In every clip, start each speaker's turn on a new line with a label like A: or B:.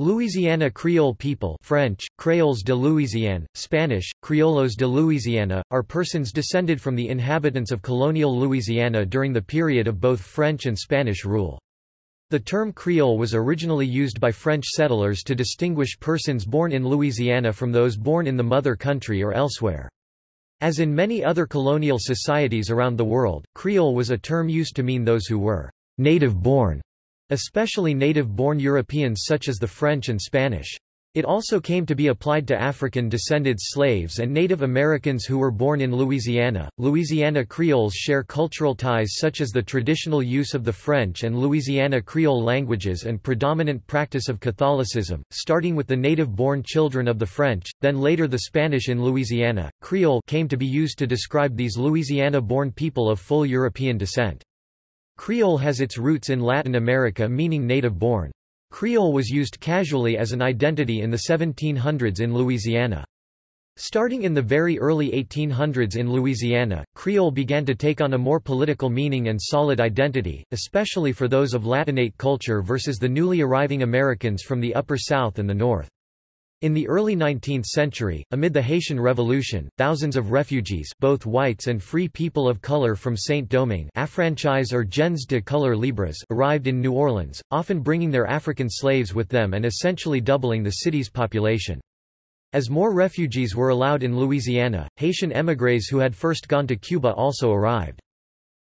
A: Louisiana Creole people French, Créoles de Louisiane, Spanish, Criollos de Louisiana, are persons descended from the inhabitants of colonial Louisiana during the period of both French and Spanish rule. The term Creole was originally used by French settlers to distinguish persons born in Louisiana from those born in the mother country or elsewhere. As in many other colonial societies around the world, Creole was a term used to mean those who were native-born especially native-born Europeans such as the French and Spanish. It also came to be applied to African-descended slaves and Native Americans who were born in Louisiana. Louisiana Creoles share cultural ties such as the traditional use of the French and Louisiana Creole languages and predominant practice of Catholicism, starting with the native-born children of the French, then later the Spanish in Louisiana. Creole came to be used to describe these Louisiana-born people of full European descent. Creole has its roots in Latin America meaning native-born. Creole was used casually as an identity in the 1700s in Louisiana. Starting in the very early 1800s in Louisiana, Creole began to take on a more political meaning and solid identity, especially for those of Latinate culture versus the newly arriving Americans from the Upper South and the North. In the early 19th century, amid the Haitian Revolution, thousands of refugees both whites and free people of color from Saint-Domingue affranchise or gens de couleur libres arrived in New Orleans, often bringing their African slaves with them and essentially doubling the city's population. As more refugees were allowed in Louisiana, Haitian émigrés who had first gone to Cuba also arrived.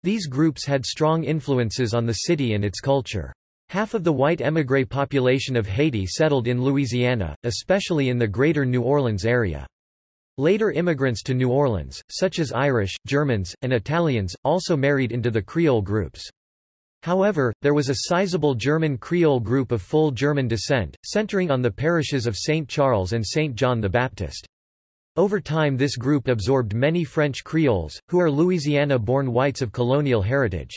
A: These groups had strong influences on the city and its culture. Half of the white émigré population of Haiti settled in Louisiana, especially in the greater New Orleans area. Later immigrants to New Orleans, such as Irish, Germans, and Italians, also married into the Creole groups. However, there was a sizable German Creole group of full German descent, centering on the parishes of St. Charles and St. John the Baptist. Over time this group absorbed many French Creoles, who are Louisiana-born whites of colonial heritage.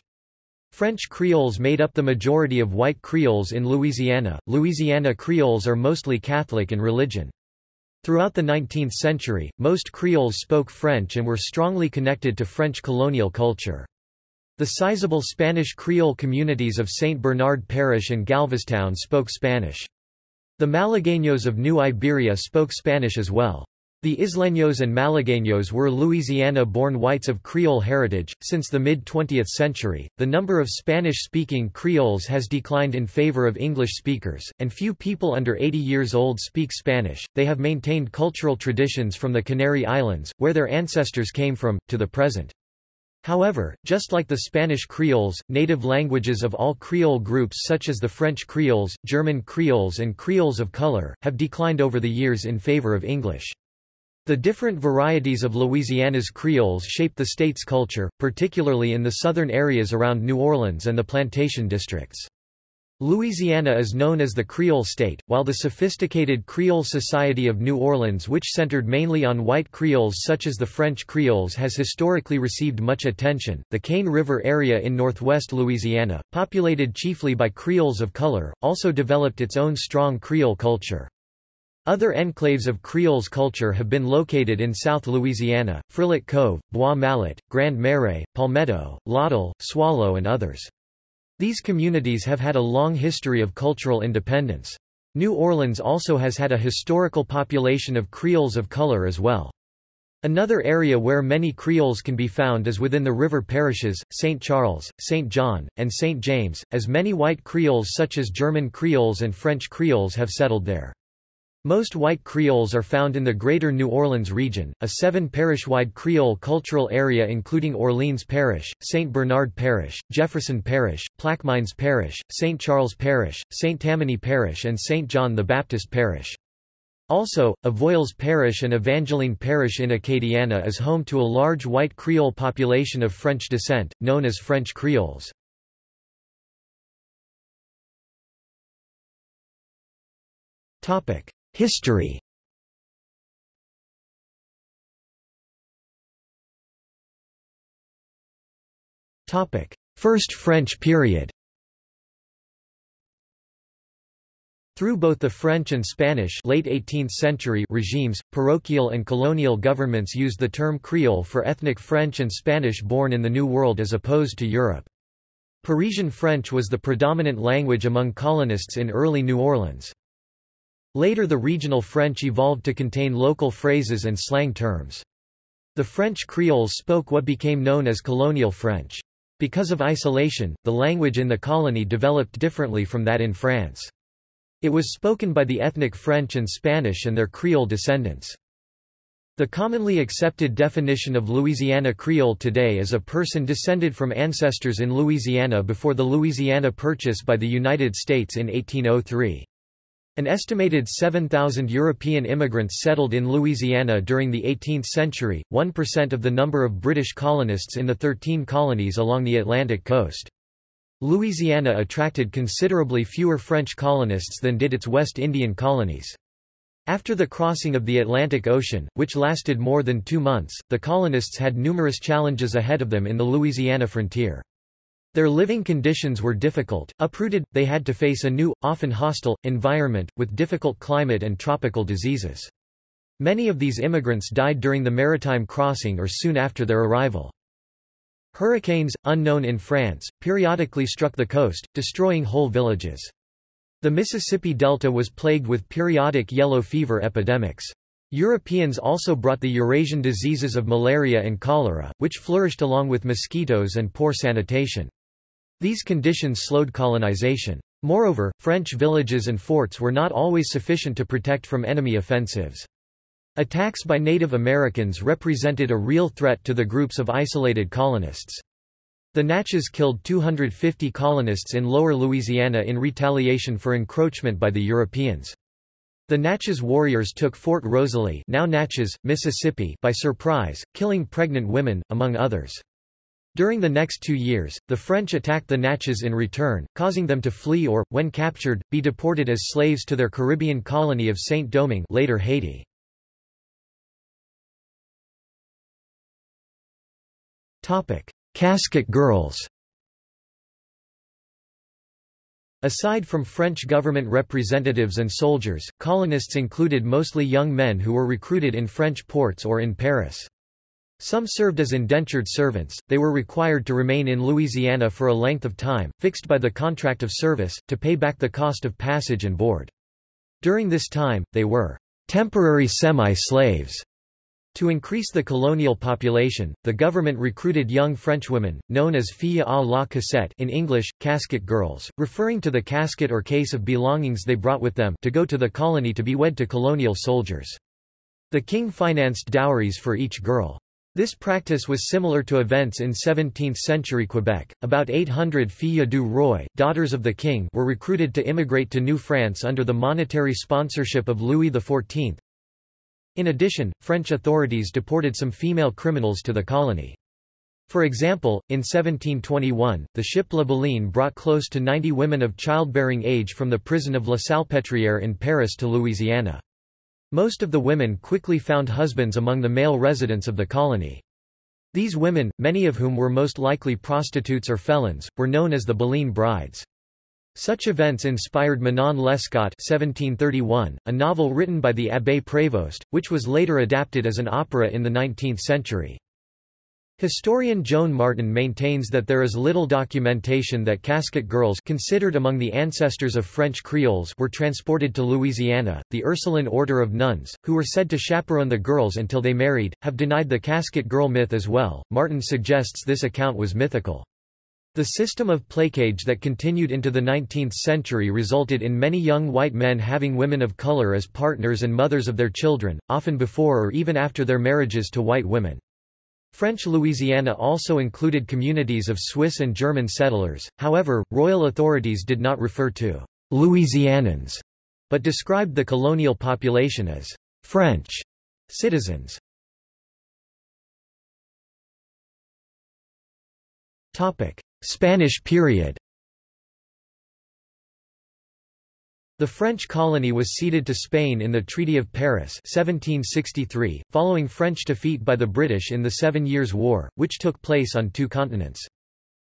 A: French Creoles made up the majority of white Creoles in Louisiana. Louisiana Creoles are mostly Catholic in religion. Throughout the 19th century, most Creoles spoke French and were strongly connected to French colonial culture. The sizable Spanish Creole communities of St. Bernard Parish and Galveztown spoke Spanish. The Malagueños of New Iberia spoke Spanish as well. The Isleños and Malagueños were Louisiana-born whites of Creole heritage. Since the mid-20th century, the number of Spanish-speaking Creoles has declined in favor of English speakers, and few people under 80 years old speak Spanish. They have maintained cultural traditions from the Canary Islands, where their ancestors came from, to the present. However, just like the Spanish Creoles, native languages of all Creole groups such as the French Creoles, German Creoles and Creoles of color, have declined over the years in favor of English. The different varieties of Louisiana's Creoles shape the state's culture, particularly in the southern areas around New Orleans and the plantation districts. Louisiana is known as the Creole State, while the sophisticated Creole Society of New Orleans which centered mainly on white Creoles such as the French Creoles has historically received much attention. The Cane River area in northwest Louisiana, populated chiefly by Creoles of color, also developed its own strong Creole culture. Other enclaves of Creoles culture have been located in South Louisiana, Frilot Cove, Bois Mallet, Grand Marais, Palmetto, Lawtell, Soileau and others. These communities have had a long history of cultural independence. New Orleans also has had a historical population of Creoles of color as well. Another area where many Creoles can be found is within the river parishes, St. Charles, St. John, and St. James, as many white Creoles such as German Creoles and French Creoles have settled there. Most white Creoles are found in the Greater New Orleans region, a seven-parish-wide Creole cultural area including Orleans Parish, St. Bernard Parish, Jefferson Parish, Plaquemines Parish, St. Charles Parish, St. Tammany Parish and St. John the Baptist Parish. Also, Avoyelles Parish and Evangeline Parish in Acadiana is home to a large white Creole population of French descent, known as French Creoles. Topic. History First French period Through both the French and Spanish late 18th century regimes, parochial and colonial governments used the term Creole for ethnic French and Spanish born in the New World as opposed to Europe. Parisian French was the predominant language among colonists in early New Orleans. Later the regional French evolved to contain local phrases and slang terms. The French Creoles spoke what became known as colonial French. Because of isolation, the language in the colony developed differently from that in France. It was spoken by the ethnic French and Spanish and their Creole descendants. The commonly accepted definition of Louisiana Creole today is a person descended from ancestors in Louisiana before the Louisiana Purchase by the United States in 1803. An estimated 7,000 European immigrants settled in Louisiana during the 18th century, 1% of the number of British colonists in the 13 colonies along the Atlantic coast. Louisiana attracted considerably fewer French colonists than did its West Indian colonies. After the crossing of the Atlantic Ocean, which lasted more than two months, the colonists had numerous challenges ahead of them in the Louisiana frontier. Their living conditions were difficult. Uprooted, they had to face a new, often hostile, environment, with difficult climate and tropical diseases. Many of these immigrants died during the maritime crossing or soon after their arrival. Hurricanes, unknown in France, periodically struck the coast, destroying whole villages. The Mississippi Delta was plagued with periodic yellow fever epidemics. Europeans also brought the Eurasian diseases of malaria and cholera, which flourished along with mosquitoes and poor sanitation. These conditions slowed colonization. Moreover, French villages and forts were not always sufficient to protect from enemy offensives. Attacks by Native Americans represented a real threat to the groups of isolated colonists. The Natchez killed 250 colonists in lower Louisiana in retaliation for encroachment by the Europeans. The Natchez warriors took Fort Rosalie now Natchez, Mississippi by surprise, killing pregnant women, among others. During the next two years, the French attacked the Natchez in return, causing them to flee or, when captured, be deported as slaves to their Caribbean colony of Saint-Domingue later Haiti. Casket girls Aside from French government representatives and soldiers, colonists included mostly young men who were recruited in French ports or in Paris. Some served as indentured servants, they were required to remain in Louisiana for a length of time, fixed by the contract of service, to pay back the cost of passage and board. During this time, they were temporary semi-slaves. To increase the colonial population, the government recruited young Frenchwomen, known as filles à la cassette in English, casket girls, referring to the casket or case of belongings they brought with them to go to the colony to be wed to colonial soldiers. The king financed dowries for each girl. This practice was similar to events in 17th-century Quebec. About 800 filles du roi, daughters of the king, were recruited to immigrate to New France under the monetary sponsorship of Louis XIV. In addition, French authorities deported some female criminals to the colony. For example, in 1721, the ship La Baleine brought close to 90 women of childbearing age from the prison of La Salpêtrière in Paris to Louisiana. Most of the women quickly found husbands among the male residents of the colony. These women, many of whom were most likely prostitutes or felons, were known as the Baleine brides. Such events inspired Manon Lescaut 1731, a novel written by the Abbé Prévost, which was later adapted as an opera in the 19th century. Historian Joan Martin maintains that there is little documentation that casket girls considered among the ancestors of French Creoles were transported to Louisiana. The Ursuline order of nuns, who were said to chaperone the girls until they married, have denied the casket girl myth as well. Martin suggests this account was mythical. The system of placage that continued into the 19th century resulted in many young white men having women of color as partners and mothers of their children, often before or even after their marriages to white women. French Louisiana also included communities of Swiss and German settlers, however, royal authorities did not refer to Louisianans, but described the colonial population as French citizens. Spanish period The French colony was ceded to Spain in the Treaty of Paris 1763, following French defeat by the British in the Seven Years' War, which took place on two continents.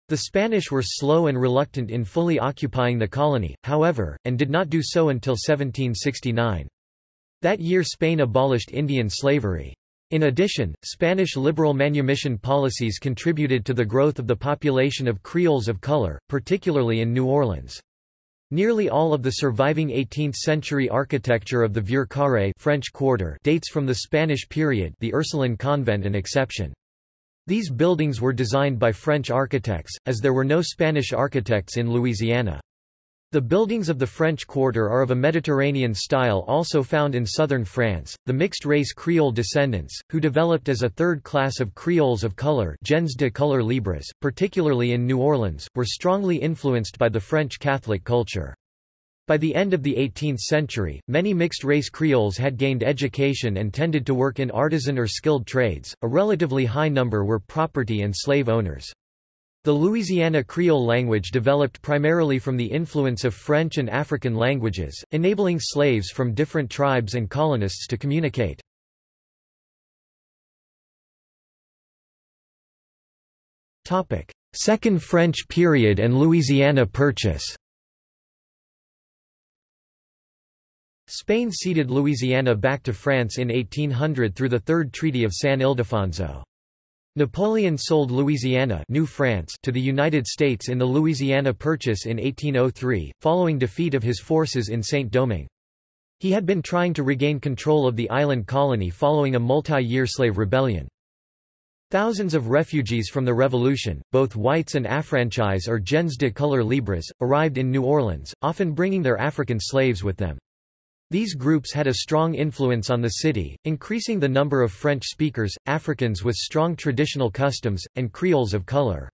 A: The Spanish were slow and reluctant in fully occupying the colony, however, and did not do so until 1769. That year Spain abolished Indian slavery. In addition, Spanish liberal manumission policies contributed to the growth of the population of Creoles of color, particularly in New Orleans. Nearly all of the surviving 18th-century architecture of the Vieux Carré French Quarter dates from the Spanish period the Ursuline convent an exception. These buildings were designed by French architects, as there were no Spanish architects in Louisiana. The buildings of the French Quarter are of a Mediterranean style also found in southern France. The mixed-race Creole descendants, who developed as a third class of Creoles of color gens de couleur libres, particularly in New Orleans, were strongly influenced by the French Catholic culture. By the end of the 18th century, many mixed-race Creoles had gained education and tended to work in artisan or skilled trades, a relatively high number were property and slave owners. The Louisiana Creole language developed primarily from the influence of French and African languages, enabling slaves from different tribes and colonists to communicate. Second French period and Louisiana Purchase Spain ceded Louisiana back to France in 1800 through the Third Treaty of San Ildefonso. Napoleon sold Louisiana New France to the United States in the Louisiana Purchase in 1803, following defeat of his forces in Saint-Domingue. He had been trying to regain control of the island colony following a multi-year slave rebellion. Thousands of refugees from the Revolution, both whites and affranchise or gens de couleur libres, arrived in New Orleans, often bringing their African slaves with them. These groups had a strong influence on the city, increasing the number of French speakers, Africans with strong traditional customs, and Creoles of color.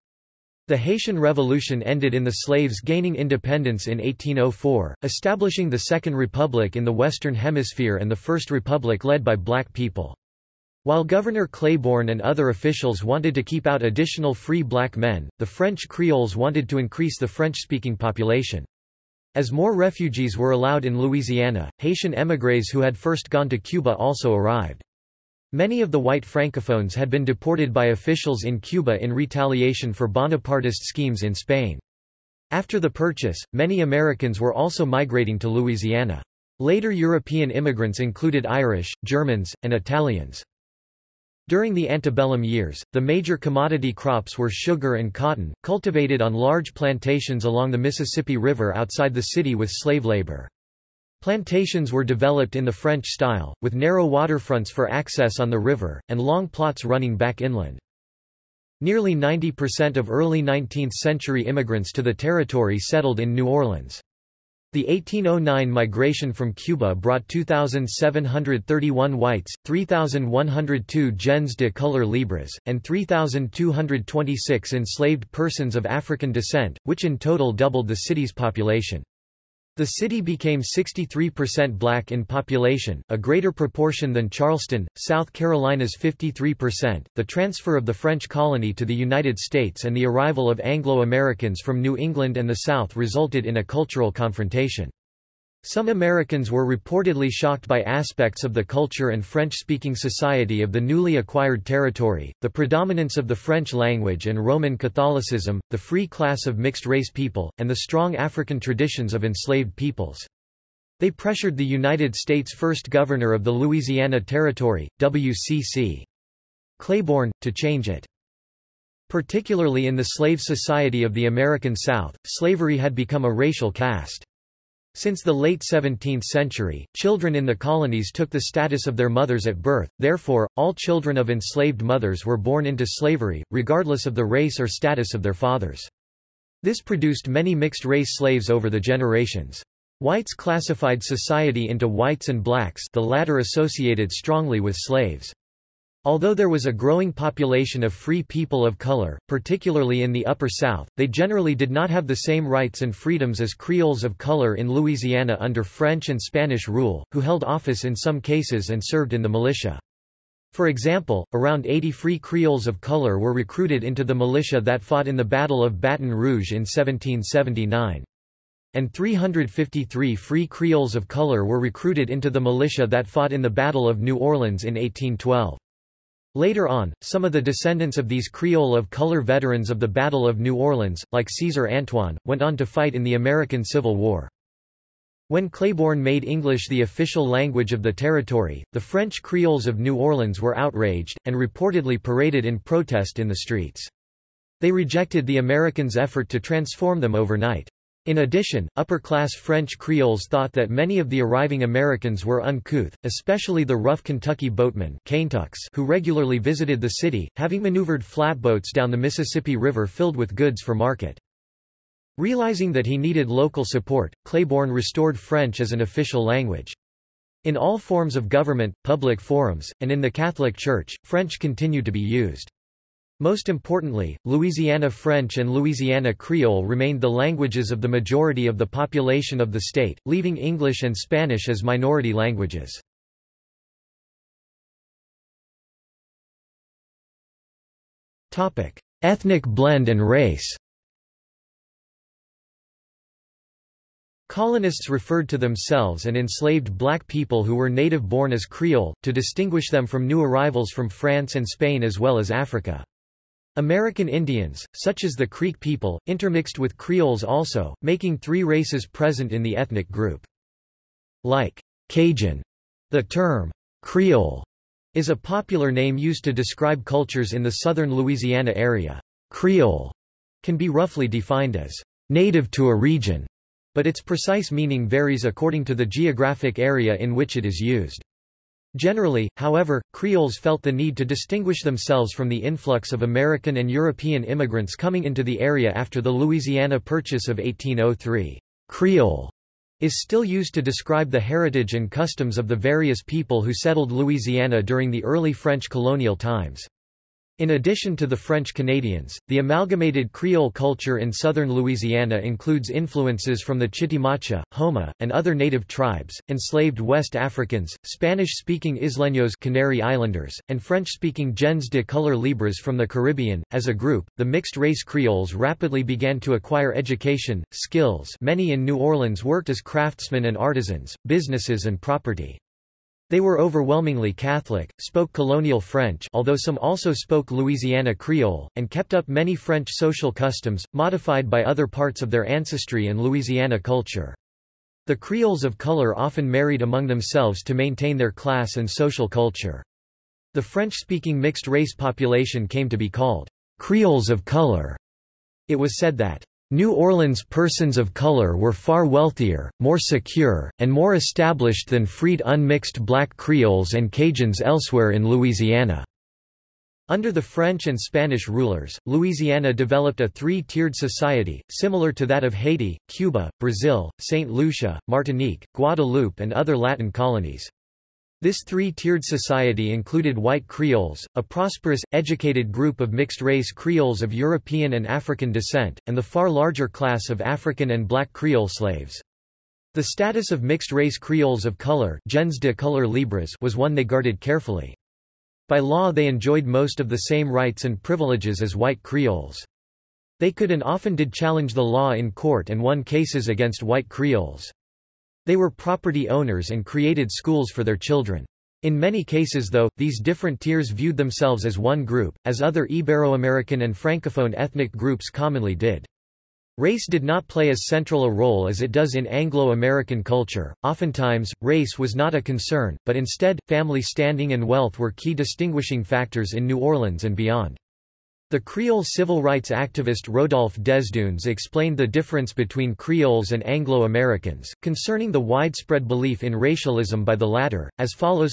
A: The Haitian Revolution ended in the slaves gaining independence in 1804, establishing the Second Republic in the Western Hemisphere and the First Republic led by black people. While Governor Claiborne and other officials wanted to keep out additional free black men, the French Creoles wanted to increase the French-speaking population. As more refugees were allowed in Louisiana, Haitian émigrés who had first gone to Cuba also arrived. Many of the white francophones had been deported by officials in Cuba in retaliation for Bonapartist schemes in Spain. After the purchase, many Americans were also migrating to Louisiana. Later European immigrants included Irish, Germans, and Italians. During the antebellum years, the major commodity crops were sugar and cotton, cultivated on large plantations along the Mississippi River outside the city with slave labor. Plantations were developed in the French style, with narrow waterfronts for access on the river, and long plots running back inland. Nearly 90% of early 19th-century immigrants to the territory settled in New Orleans. The 1809 migration from Cuba brought 2,731 whites, 3,102 gens de couleur libres, and 3,226 enslaved persons of African descent, which in total doubled the city's population. The city became 63% black in population, a greater proportion than Charleston, South Carolina's 53%. The transfer of the French colony to the United States and the arrival of Anglo-Americans from New England and the South resulted in a cultural confrontation. Some Americans were reportedly shocked by aspects of the culture and French-speaking society of the newly acquired territory, the predominance of the French language and Roman Catholicism, the free class of mixed-race people, and the strong African traditions of enslaved peoples. They pressured the United States' first governor of the Louisiana Territory, W.C.C. Claiborne, to change it. Particularly in the slave society of the American South, slavery had become a racial caste. Since the late 17th century, children in the colonies took the status of their mothers at birth, therefore, all children of enslaved mothers were born into slavery, regardless of the race or status of their fathers. This produced many mixed-race slaves over the generations. Whites classified society into whites and blacks the latter associated strongly with slaves. Although there was a growing population of free people of color, particularly in the Upper South, they generally did not have the same rights and freedoms as Creoles of color in Louisiana under French and Spanish rule, who held office in some cases and served in the militia. For example, around 80 free Creoles of color were recruited into the militia that fought in the Battle of Baton Rouge in 1779. And 353 free Creoles of color were recruited into the militia that fought in the Battle of New Orleans in 1812. Later on, some of the descendants of these Creole of color veterans of the Battle of New Orleans, like César Antoine, went on to fight in the American Civil War. When Claiborne made English the official language of the territory, the French Creoles of New Orleans were outraged, and reportedly paraded in protest in the streets. They rejected the Americans' effort to transform them overnight. In addition, upper-class French Creoles thought that many of the arriving Americans were uncouth, especially the rough Kentucky boatmen who regularly visited the city, having maneuvered flatboats down the Mississippi River filled with goods for market. Realizing that he needed local support, Claiborne restored French as an official language. In all forms of government, public forums, and in the Catholic Church, French continued to be used. Most importantly, Louisiana French and Louisiana Creole remained the languages of the majority of the population of the state, leaving English and Spanish as minority languages. Ethnic blend and race Colonists referred to themselves and enslaved black people who were native-born as Creole, to distinguish them from new arrivals from France and Spain as well as Africa. American Indians, such as the Creek people, intermixed with Creoles also, making three races present in the ethnic group. Like Cajun, the term Creole is a popular name used to describe cultures in the southern Louisiana area. Creole can be roughly defined as native to a region, but its precise meaning varies according to the geographic area in which it is used. Generally, however, Creoles felt the need to distinguish themselves from the influx of American and European immigrants coming into the area after the Louisiana Purchase of 1803. Creole is still used to describe the heritage and customs of the various people who settled Louisiana during the early French colonial times. In addition to the French Canadians, the amalgamated Creole culture in southern Louisiana includes influences from the Chitimacha, Houma, and other native tribes, enslaved West Africans, Spanish-speaking Isleños Canary Islanders, and French-speaking gens de couleur libres from the Caribbean. As a group, the mixed-race Creoles rapidly began to acquire education, skills many in New Orleans worked as craftsmen and artisans, businesses and property. They were overwhelmingly Catholic, spoke colonial French although some also spoke Louisiana Creole, and kept up many French social customs, modified by other parts of their ancestry and Louisiana culture. The Creoles of color often married among themselves to maintain their class and social culture. The French-speaking mixed-race population came to be called Creoles of color. It was said that New Orleans persons of color were far wealthier, more secure, and more established than freed unmixed black Creoles and Cajuns elsewhere in Louisiana. Under the French and Spanish rulers, Louisiana developed a three-tiered society, similar to that of Haiti, Cuba, Brazil, St. Lucia, Martinique, Guadeloupe and other Latin colonies. This three-tiered society included white Creoles, a prosperous, educated group of mixed-race Creoles of European and African descent, and the far larger class of African and black Creole slaves. The status of mixed-race Creoles of color gens de couleur libres was one they guarded carefully. By law they enjoyed most of the same rights and privileges as white Creoles. They could and often did challenge the law in court and won cases against white Creoles. They were property owners and created schools for their children. In many cases though, these different tiers viewed themselves as one group, as other Ibero-American and Francophone ethnic groups commonly did. Race did not play as central a role as it does in Anglo-American culture. Oftentimes, race was not a concern, but instead, family standing and wealth were key distinguishing factors in New Orleans and beyond. The Creole civil rights activist Rodolphe Desdunes explained the difference between Creoles and Anglo-Americans, concerning the widespread belief in racialism by the latter, as follows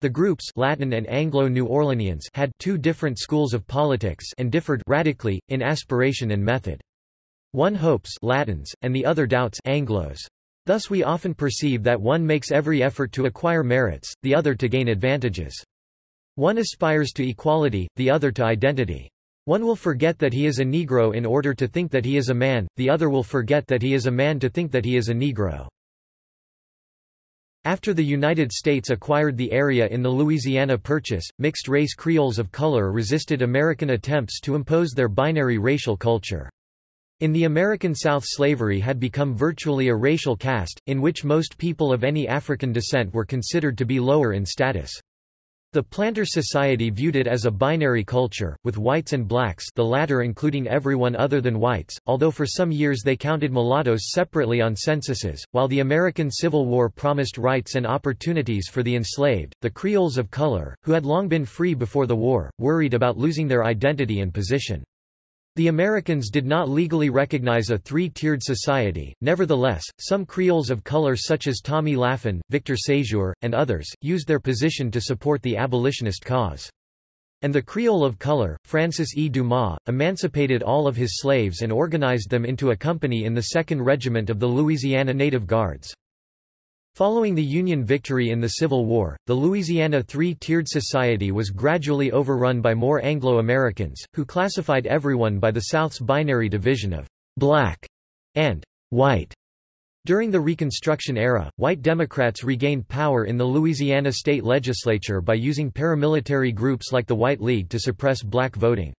A: The groups Latin and Anglo-New Orleanians had two different schools of politics and differed radically, in aspiration and method. One hopes Latins, and the other doubts Anglos. Thus we often perceive that one makes every effort to acquire merits, the other to gain advantages. One aspires to equality, the other to identity. One will forget that he is a Negro in order to think that he is a man, the other will forget that he is a man to think that he is a Negro. After the United States acquired the area in the Louisiana Purchase, mixed-race Creoles of color resisted American attempts to impose their binary racial culture. In the American South slavery had become virtually a racial caste, in which most people of any African descent were considered to be lower in status. The planter society viewed it as a binary culture, with whites and blacks the latter including everyone other than whites, although for some years they counted mulattoes separately on censuses. While the American Civil War promised rights and opportunities for the enslaved, the Creoles of color, who had long been free before the war, worried about losing their identity and position. The Americans did not legally recognize a three-tiered society, nevertheless, some Creoles of color such as Thomy Lafon, Victor Séjour, and others, used their position to support the abolitionist cause. And the Creole of color, Francis E. Dumas, emancipated all of his slaves and organized them into a company in the 2nd Regiment of the Louisiana Native Guards. Following the Union victory in the Civil War, the Louisiana three-tiered society was gradually overrun by more Anglo-Americans, who classified everyone by the South's binary division of black and white. During the Reconstruction era, white Democrats regained power in the Louisiana state legislature by using paramilitary groups like the White League to suppress black voting.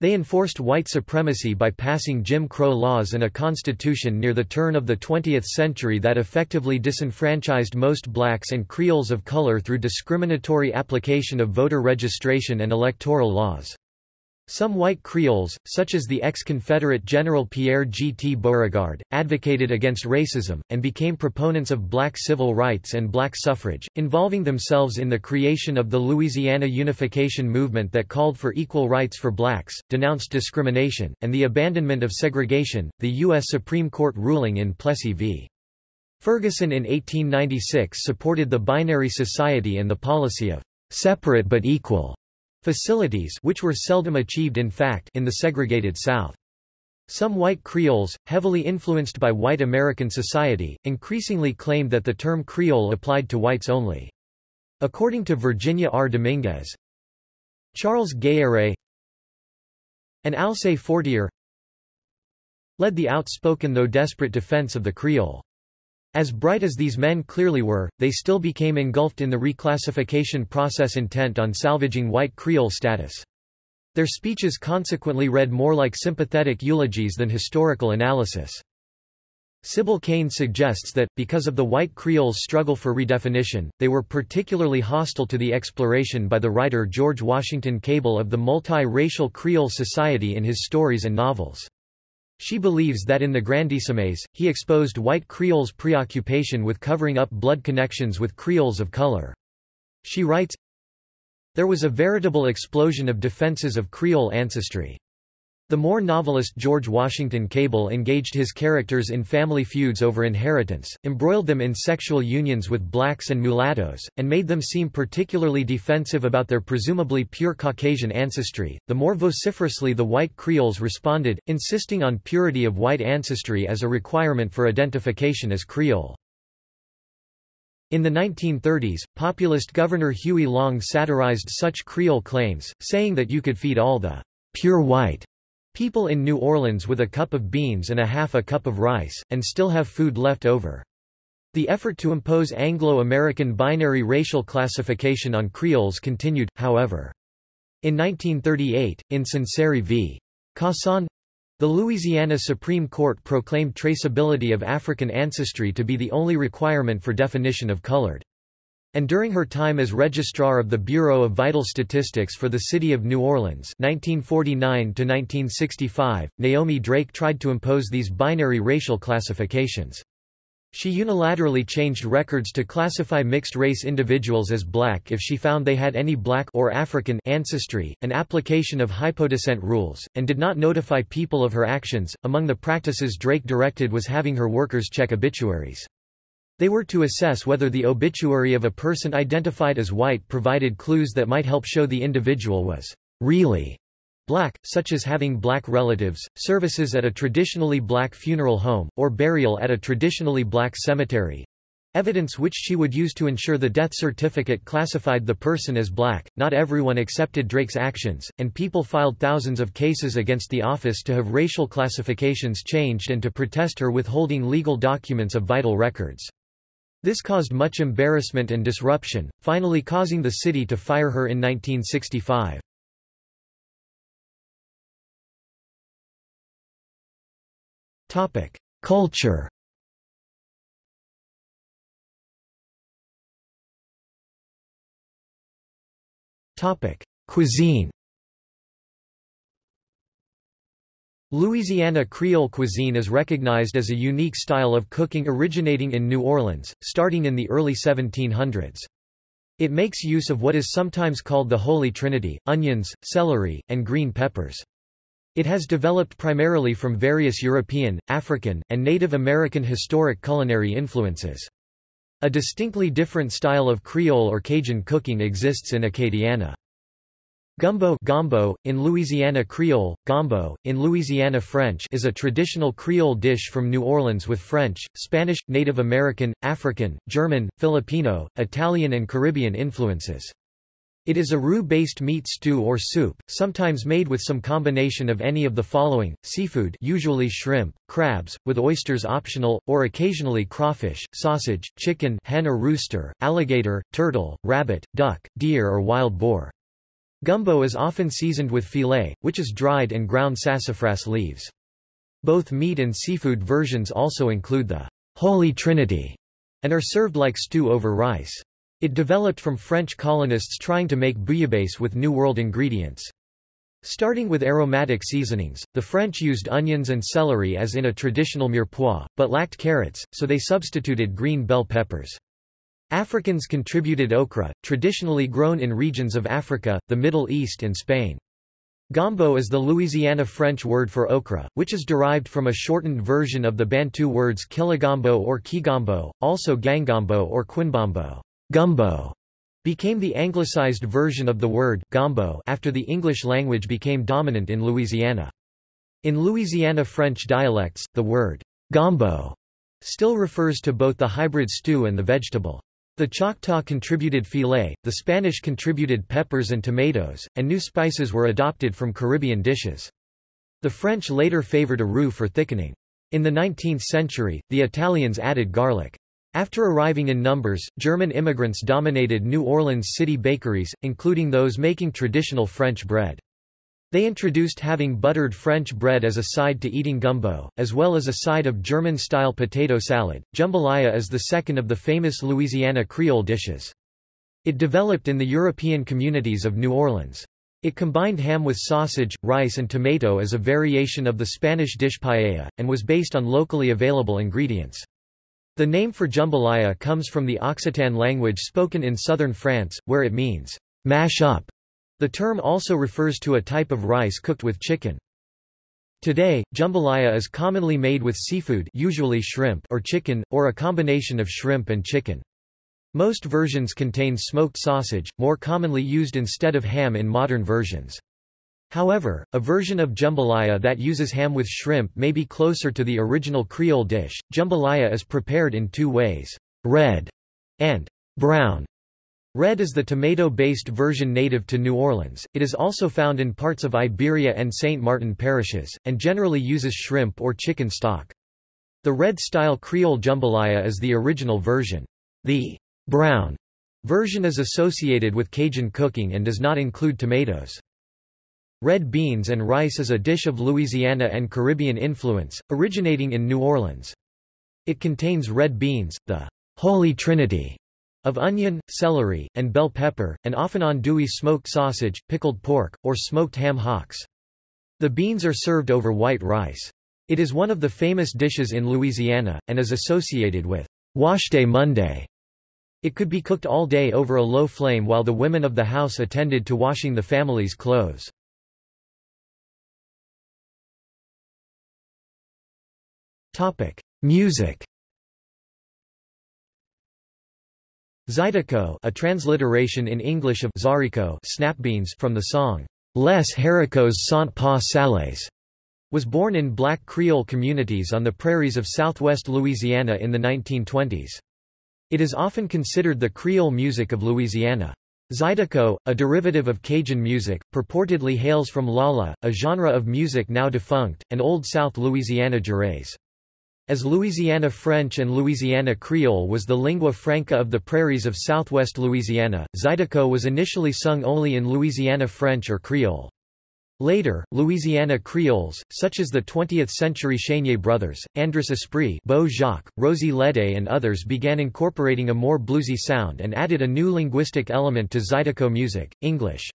A: They enforced white supremacy by passing Jim Crow laws and a constitution near the turn of the 20th century that effectively disenfranchised most blacks and Creoles of color through discriminatory application of voter registration and electoral laws. Some white Creoles, such as the ex-Confederate General Pierre G. T. Beauregard, advocated against racism, and became proponents of black civil rights and black suffrage, involving themselves in the creation of the Louisiana Unification Movement that called for equal rights for blacks, denounced discrimination, and the abandonment of segregation. The U.S. Supreme Court ruling in Plessy v. Ferguson in 1896 supported the binary society and the policy of separate but equal facilities which were seldom achieved in fact in the segregated South. Some white Creoles, heavily influenced by white American society, increasingly claimed that the term Creole applied to whites only. According to Virginia R. Dominguez, Charles Gayarré and Alcée Fortier led the outspoken though desperate defense of the Creole. As bright as these men clearly were, they still became engulfed in the reclassification process intent on salvaging white Creole status. Their speeches consequently read more like sympathetic eulogies than historical analysis. Sybil Kein suggests that, because of the white Creoles' struggle for redefinition, they were particularly hostile to the exploration by the writer George Washington Cable of the multi-racial Creole society in his stories and novels. She believes that in the Grandissimes, he exposed white Creoles' preoccupation with covering up blood connections with Creoles of color. She writes, There was a veritable explosion of defenses of Creole ancestry. The more novelist George Washington Cable engaged his characters in family feuds over inheritance, embroiled them in sexual unions with blacks and mulattoes, and made them seem particularly defensive about their presumably pure Caucasian ancestry, the more vociferously the white Creoles responded, insisting on purity of white ancestry as a requirement for identification as Creole. In the 1930s, populist Governor Huey Long satirized such Creole claims, saying that you could feed all the pure white People in New Orleans with a cup of beans and a half a cup of rice, and still have food left over. The effort to impose Anglo-American binary racial classification on Creoles continued, however. In 1938, in Sunseri v. Cassagne, the Louisiana Supreme Court proclaimed traceability of African ancestry to be the only requirement for definition of colored. And during her time as Registrar of the Bureau of Vital Statistics for the City of New Orleans 1949 Naomi Drake tried to impose these binary racial classifications. She unilaterally changed records to classify mixed-race individuals as black if she found they had any black or African ancestry, an application of hypodescent rules, and did not notify people of her actions. Among the practices Drake directed was having her workers check obituaries. They were to assess whether the obituary of a person identified as white provided clues that might help show the individual was really black, such as having black relatives, services at a traditionally black funeral home, or burial at a traditionally black cemetery. Evidence which she would use to ensure the death certificate classified the person as black. Not everyone accepted Drake's actions, and people filed thousands of cases against the office to have racial classifications changed and to protest her withholding legal documents of vital records. This caused much embarrassment and disruption, finally causing the city to fire her in 1965. Topic: Culture. Cuisine. Louisiana Creole cuisine is recognized as a unique style of cooking originating in New Orleans, starting in the early 1700s. It makes use of what is sometimes called the Holy Trinity, onions, celery, and green peppers. It has developed primarily from various European, African, and Native American historic culinary influences. A distinctly different style of Creole or Cajun cooking exists in Acadiana. Gumbo, gombo in Louisiana Creole, gombo, in Louisiana French is a traditional Creole dish from New Orleans with French, Spanish, Native American, African, German, Filipino, Italian and Caribbean influences. It is a roux-based meat stew or soup, sometimes made with some combination of any of the following, seafood usually shrimp, crabs, with oysters optional, or occasionally crawfish, sausage, chicken hen or rooster, alligator, turtle, rabbit, duck, deer or wild boar. Gumbo is often seasoned with filé, which is dried and ground sassafras leaves. Both meat and seafood versions also include the Holy Trinity and are served like stew over rice. It developed from French colonists trying to make bouillabaisse with New World ingredients. Starting with aromatic seasonings, the French used onions and celery as in a traditional mirepoix, but lacked carrots, so they substituted green bell peppers. Africans contributed okra, traditionally grown in regions of Africa, the Middle East and Spain. Gombo is the Louisiana French word for okra, which is derived from a shortened version of the Bantu words kilogombo or kigombo, also gangombo or quinbombo. Gumbo became the anglicized version of the word gombo after the English language became dominant in Louisiana. In Louisiana French dialects, the word gombo still refers to both the hybrid stew and the vegetable. The Choctaw contributed filé, the Spanish contributed peppers and tomatoes, and new spices were adopted from Caribbean dishes. The French later favored a roux for thickening. In the 19th century, the Italians added garlic. After arriving in numbers, German immigrants dominated New Orleans city bakeries, including those making traditional French bread. They introduced having buttered French bread as a side to eating gumbo, as well as a side of German-style potato salad. Jambalaya is the second of the famous Louisiana Creole dishes. It developed in the European communities of New Orleans. It combined ham with sausage, rice and tomato as a variation of the Spanish dish paella, and was based on locally available ingredients. The name for jambalaya comes from the Occitan language spoken in southern France, where it means, mash up. The term also refers to a type of rice cooked with chicken. Today, jambalaya is commonly made with seafood usually shrimp or chicken, or a combination of shrimp and chicken. Most versions contain smoked sausage, more commonly used instead of ham in modern versions. However, a version of jambalaya that uses ham with shrimp may be closer to the original Creole dish. Jambalaya is prepared in two ways, red and brown. Red is the tomato-based version native to New Orleans, it is also found in parts of Iberia and St. Martin parishes, and generally uses shrimp or chicken stock. The red-style Creole jambalaya is the original version. The brown version is associated with Cajun cooking and does not include tomatoes. Red beans and rice is a dish of Louisiana and Caribbean influence, originating in New Orleans. It contains red beans, the Holy Trinity of onion, celery, and bell pepper, and often andouille smoked sausage, pickled pork, or smoked ham hocks. The beans are served over white rice. It is one of the famous dishes in Louisiana, and is associated with Wash Day Monday. It could be cooked all day over a low flame while the women of the house attended to washing the family's clothes. Topic: Music. Zydeco, a transliteration in English of Zarico snapbeans from the song Les haricots sont pas salés, was born in black Creole communities on the prairies of southwest Louisiana in the 1920s. It is often considered the Creole music of Louisiana. Zydeco, a derivative of Cajun music, purportedly hails from Lala, a genre of music now defunct, and Old South Louisiana Jurés. As Louisiana French and Louisiana Creole was the lingua franca of the prairies of southwest Louisiana, Zydeco was initially sung only in Louisiana French or Creole. Later, Louisiana Creoles, such as the 20th-century Chenier brothers, Andrus Espre Beau Jocque, Rosie Ledet and others began incorporating a more bluesy sound and added a new linguistic element to Zydeco music, English.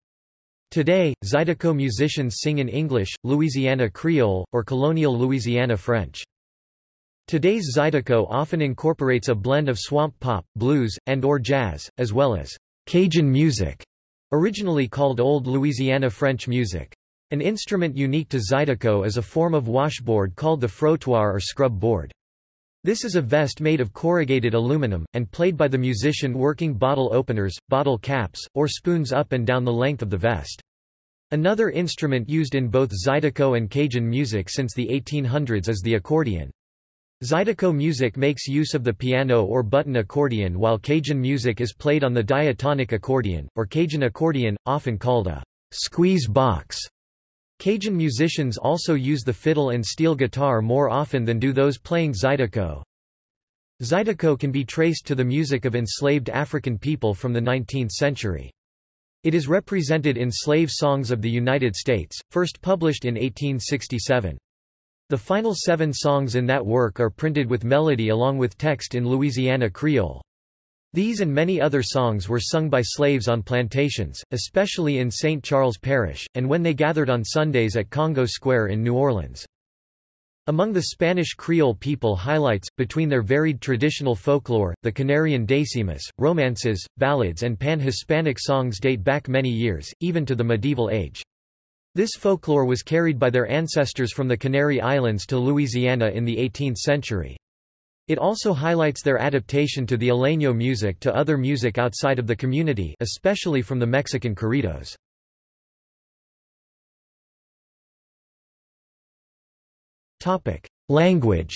A: Today, Zydeco musicians sing in English, Louisiana Creole, or colonial Louisiana French. Today's Zydeco often incorporates a blend of swamp pop, blues, and or jazz, as well as Cajun music, originally called Old Louisiana French music. An instrument unique to Zydeco is a form of washboard called the frottoir or scrub board. This is a vest made of corrugated aluminum, and played by the musician working bottle openers, bottle caps, or spoons up and down the length of the vest. Another instrument used in both Zydeco and Cajun music since the 1800s is the accordion. Zydeco music makes use of the piano or button accordion while Cajun music is played on the diatonic accordion, or Cajun accordion, often called a squeeze box. Cajun musicians also use the fiddle and steel guitar more often than do those playing Zydeco. Zydeco can be traced to the music of enslaved African people from the 19th century. It is represented in Slave Songs of the United States, first published in 1867. The final seven songs in that work are printed with melody along with text in Louisiana Creole. These and many other songs were sung by slaves on plantations, especially in St. Charles Parish, and when they gathered on Sundays at Congo Square in New Orleans. Among the Spanish Creole people highlights, between their varied traditional folklore, the Canarian decimas, romances, ballads and pan-Hispanic songs date back many years, even to the medieval age. This folklore was carried by their ancestors from the Canary Islands to Louisiana in the 18th century. It also highlights their adaptation to the Isleño music to other music outside of the community especially from the Mexican corridos. Language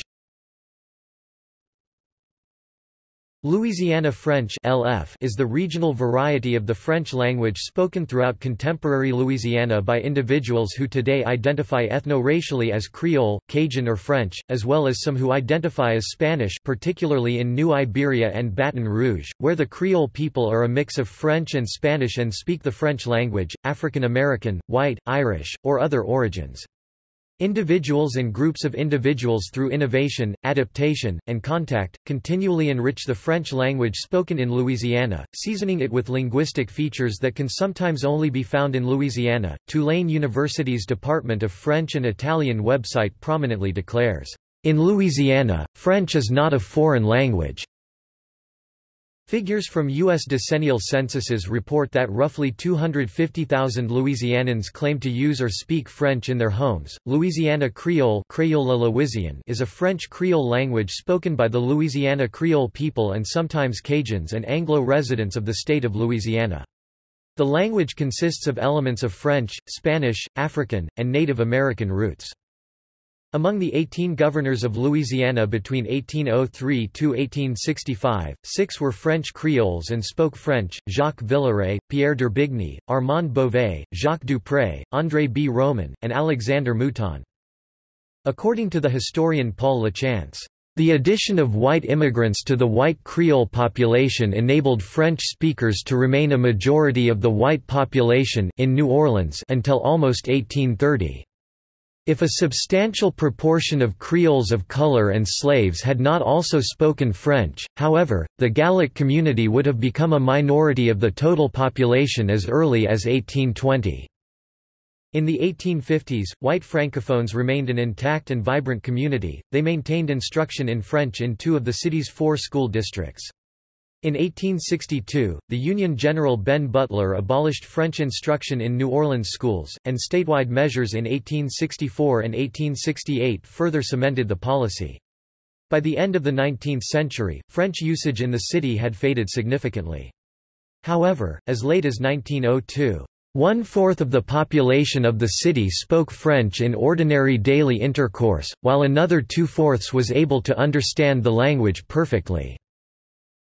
A: Louisiana French LF is the regional variety of the French language spoken throughout contemporary Louisiana by individuals who today identify ethno-racially as Creole, Cajun or French, as well as some who identify as Spanish particularly in New Iberia and Baton Rouge, where the Creole people are a mix of French and Spanish and speak the French language, African American, white, Irish, or other origins. Individuals and groups of individuals through innovation, adaptation, and contact, continually enrich the French language spoken in Louisiana, seasoning it with linguistic features that can sometimes only be found in Louisiana. Tulane University's Department of French and Italian website prominently declares, In Louisiana, French is not a foreign language. Figures from U.S. decennial censuses report that roughly 250,000 Louisianans claim to use or speak French in their homes. Louisiana Creole is a French Creole language spoken by the Louisiana Creole people and sometimes Cajuns and Anglo residents of the state of Louisiana. The language consists of elements of French, Spanish, African, and Native American roots. Among the 18 governors of Louisiana between 1803 to 1865, six were French Creoles and spoke French, Jacques Villeré, Pierre Derbigny, Armand Beauvais, Jacques Dupré, André B. Roman, and Alexander Mouton. According to the historian Paul Lachance, the addition of white immigrants to the white Creole population enabled French speakers to remain a majority of the white population in New Orleans until almost 1830. If a substantial proportion of Creoles of color and slaves had not also spoken French, however, the Gallic community would have become a minority of the total population as early as 1820. In the 1850s, white francophones remained an intact and vibrant community, they maintained instruction in French in two of the city's four school districts. In 1862, the Union General Ben Butler abolished French instruction in New Orleans schools, and statewide measures in 1864 and 1868 further cemented the policy. By the end of the 19th century, French usage in the city had faded significantly. However, as late as 1902, one-fourth of the population of the city spoke French in ordinary daily intercourse, while another two-fourths was able to understand the language perfectly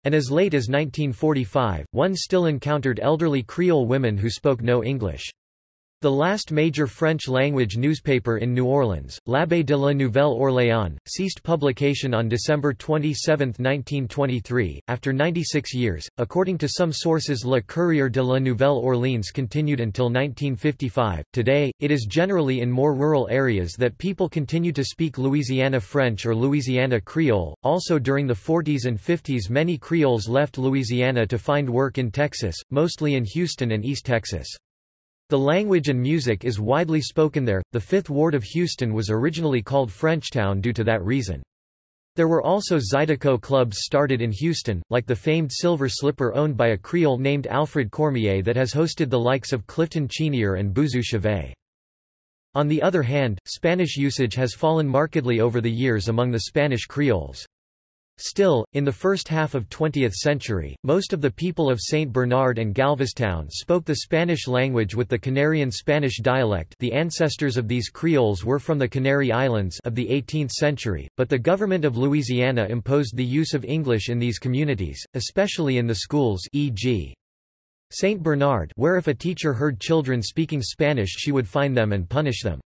A: and as late as 1945, one still encountered elderly Creole women who spoke no English. The last major French-language newspaper in New Orleans, L'Abeille de la Nouvelle-Orléans, ceased publication on December 27, 1923, after 96 years. According to some sources Le Courrier de la Nouvelle-Orléans continued until 1955. Today, it is generally in more rural areas that people continue to speak Louisiana French or Louisiana Creole. Also during the 40s and 50s many Creoles left Louisiana to find work in Texas, mostly in Houston and East Texas. The language and music is widely spoken there. The Fifth Ward of Houston was originally called Frenchtown due to that reason. There were also Zydeco clubs started in Houston, like the famed Silver Slipper owned by a Creole named Alfred Cormier that has hosted the likes of Clifton Chenier and Boozoo Chavis. On the other hand, Spanish usage has fallen markedly over the years among the Spanish Creoles. Still, in the first half of 20th century, most of the people of St. Bernard and Galveztown spoke the Spanish language with the Canarian Spanish dialect the ancestors of these Creoles were from the Canary Islands of the 18th century, but the government of Louisiana imposed the use of English in these communities, especially in the schools e.g. St. Bernard where if a teacher heard children speaking Spanish she would fine them and punish them.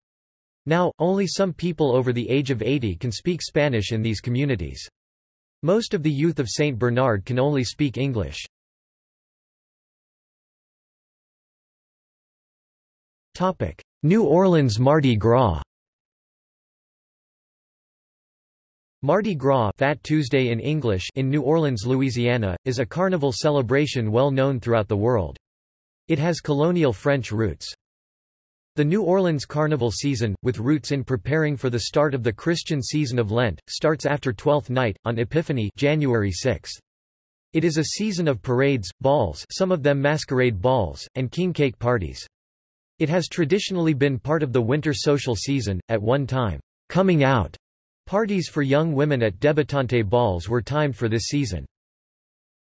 A: Now, only some people over the age of 80 can speak Spanish in these communities. Most of the youth of St. Bernard can only speak English. New Orleans Mardi Gras Mardi Gras Fat Tuesday in English in New Orleans, Louisiana, is a carnival celebration well known throughout the world. It has colonial French roots. The New Orleans Carnival season, with roots in preparing for the start of the Christian season of Lent, starts after Twelfth Night, on Epiphany January 6. It is a season of parades, balls some of them masquerade balls, and king cake parties. It has traditionally been part of the winter social season, at one time, coming out. Parties for young women at debutante balls were timed for this season.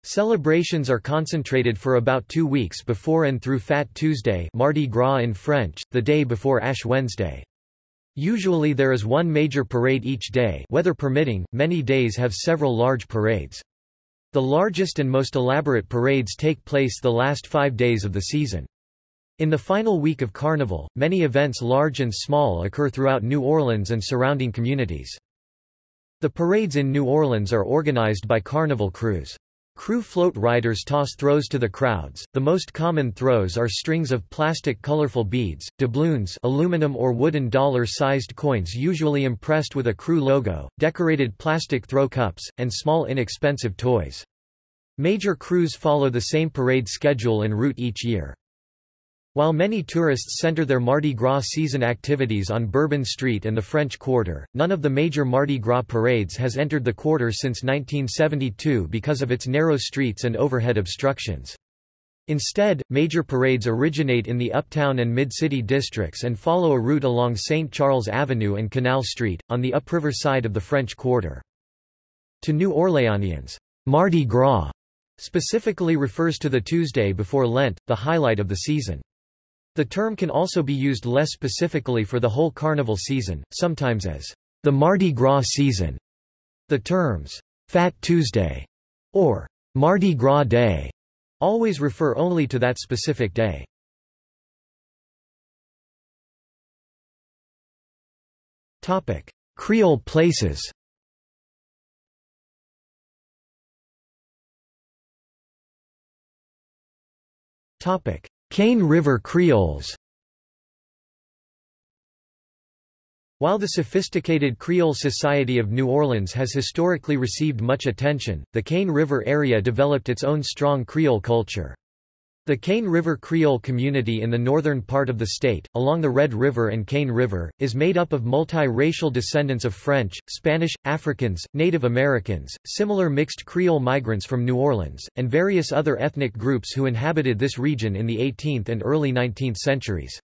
A: Celebrations are concentrated for about two weeks before and through Fat Tuesday Mardi Gras in French, the day before Ash Wednesday. Usually there is one major parade each day weather permitting, many days have several large parades. The largest and most elaborate parades take place the last five days of the season. In the final week of Carnival, many events large and small occur throughout New Orleans and surrounding communities. The parades in New Orleans are organized by Carnival krewes. Krewe float riders toss throws to the crowds. The most common throws are strings of plastic colorful beads, doubloons aluminum or wooden dollar-sized coins usually impressed with a krewe logo, decorated plastic throw cups, and small inexpensive toys. Major krewes follow the same parade schedule and route each year. While many tourists center their Mardi Gras season activities on Bourbon Street and the French Quarter, none of the major Mardi Gras parades has entered the quarter since 1972 because of its narrow streets and overhead obstructions. Instead, major parades originate in the uptown and mid-city districts and follow a route along St. Charles Avenue and Canal Street, on the upriver side of the French Quarter. To New Orleanians, Mardi Gras specifically refers to the Tuesday before Lent, the highlight of the season. The term can also be used less specifically for the whole carnival season, sometimes as the Mardi Gras season. The terms Fat Tuesday or Mardi Gras Day always refer only to that specific day. Topic: Creole places. Topic: Cane River Creoles While the sophisticated Creole society of New Orleans has historically received much attention, the Cane River area developed its own strong Creole culture. The Cane River Creole community in the northern part of the state, along the Red River and Cane River, is made up of multi-racial descendants of French, Spanish, Africans, Native Americans, similar mixed Creole migrants from New Orleans, and various other ethnic groups who inhabited this region in the 18th and early 19th centuries.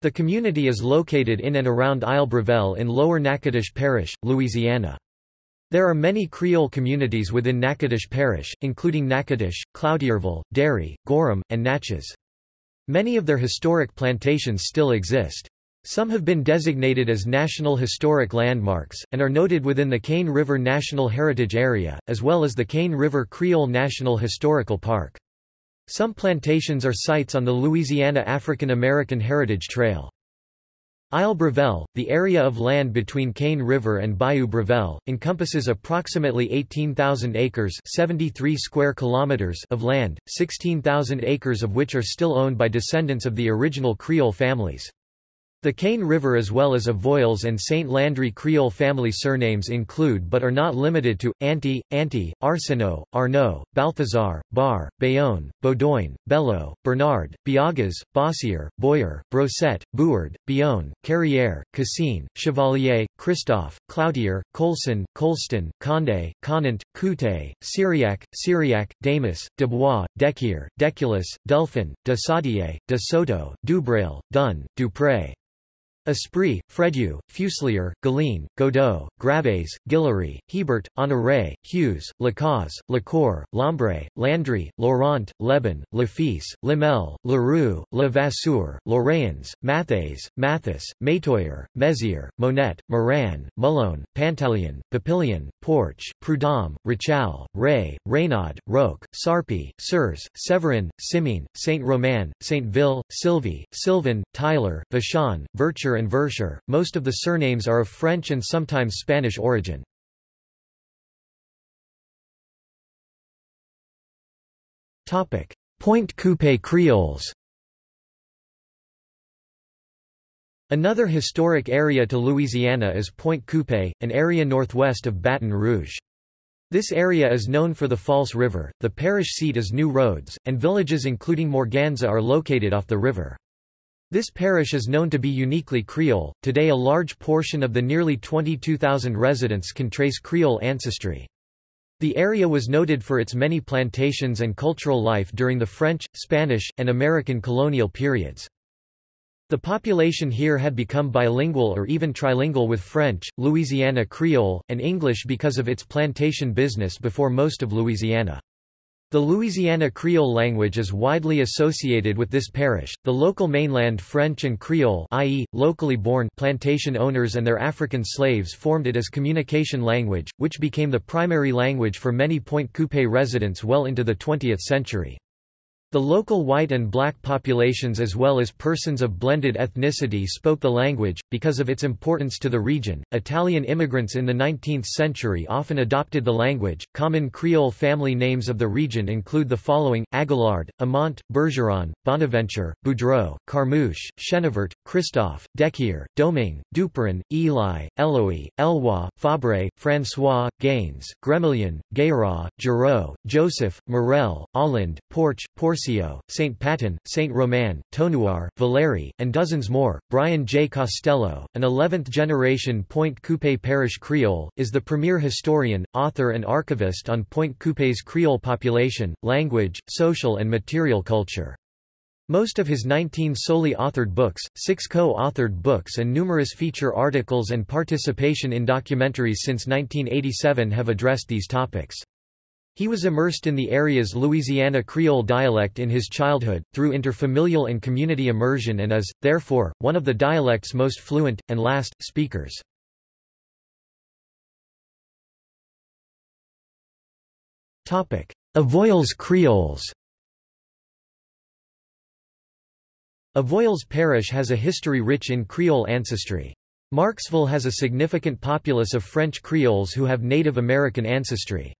A: The community is located in and around Isle Brevelle in Lower Natchitoches Parish, Louisiana. There are many Creole communities within Natchitoches Parish, including Natchitoches, Cloutierville, Derry, Gorham, and Natchez. Many of their historic plantations still exist. Some have been designated as National Historic Landmarks, and are noted within the Cane River National Heritage Area, as well as the Cane River Creole National Historical Park. Some plantations are sites on the Louisiana African American Heritage Trail. Isle Brevelle, the area of land between Cane River and Bayou Brevelle, encompasses approximately 18,000 acres 73 square kilometers of land, 16,000 acres of which are still owned by descendants of the original Creole families. The Cane River as well as Avoyelles and St. Landry Creole family surnames include but are not limited to, Anti, Anti, Arsenault, Arnaud, Balthazar, Bar, Bayonne, Baudoin, Bello, Bernard, Biagas, Bossier, Boyer, Brosset, Bouard, Bionne, Carrière, Cassine, Chevalier, Christophe, Cloutier, Colson, Colston, Condé, Conant, Coutet, Syriac, Syriac, Damas, Dubois, Dequier, Deculus, Delphin, de Saudier, de Soto, Dubrail, Dunn, Dupré. Esprit, Fredu, Fuselier, Galine, Godot, Graves, Guillory, Hebert, Honoré, Hughes, Lacaze, Lacour, Lambre, Landry, Laurent, Leban, Lafisse, Lemel, Leroux, Levasseur, Lorrains, Mathès, Mathis, Metoyer, Mézières, Monet, Moran, Malone, Pantaleon, Papillion, Porch, Prudhomme, Richal, Ray, Reynaud, Roque, Sarpi, Surs, Severin, Simine, Saint-Romain, Saint-Ville, Sylvie, Sylvan, Tyler, Vachon, Vircher and Verscher. Most of the surnames are of French and sometimes Spanish origin. Topic: Pointe Coupé Creoles Another historic area to Louisiana is Pointe Coupé, an area northwest of Baton Rouge. This area is known for the False River, the parish seat is New Roads, and villages including Morganza are located off the river. This parish is known to be uniquely Creole. Today, a large portion of the nearly 22,000 residents can trace Creole ancestry. The area was noted for its many plantations and cultural life during the French, Spanish, and American colonial periods. The population here had become bilingual or even trilingual with French, Louisiana Creole, and English because of its plantation business before most of Louisiana. The Louisiana Creole language is widely associated with this parish. The local mainland French and Creole, i.e., locally born plantation owners and their African slaves formed it as communication language, which became the primary language for many Pointe Coupé residents well into the 20th century. The local white and black populations as well as persons of blended ethnicity spoke the language, because of its importance to the region. Italian immigrants in the 19th century often adopted the language. Common Creole family names of the region include the following Aguillard, Amont, Bergeron, Bonaventure, Boudreau, Carmouche, Chenevert, Christophe, Dequier, Domingue, Duperin, Eli, Eloy, Elwa, Fabre, François, Gaines, Gremillion, Gayra, Giraud, Joseph, Morel, Holland, Porch, Porce Curcio, St. Paton, St. Roman, Tonouar, Valeri, and dozens more. Brian J. Costello, an 11th-generation Pointe Coupé parish Creole, is the premier historian, author and archivist on Pointe Coupé's Creole population, language, social and material culture. Most of his 19 solely authored books, six co-authored books and numerous feature articles and participation in documentaries since 1987 have addressed these topics. He was immersed in the area's Louisiana Creole dialect in his childhood, through interfamilial and community immersion and is, therefore, one of the dialect's most fluent, and last, speakers. Avoyelles Creoles Avoyelles Parish has a history rich in Creole ancestry. Marksville has a significant populace of French Creoles who have Native American ancestry.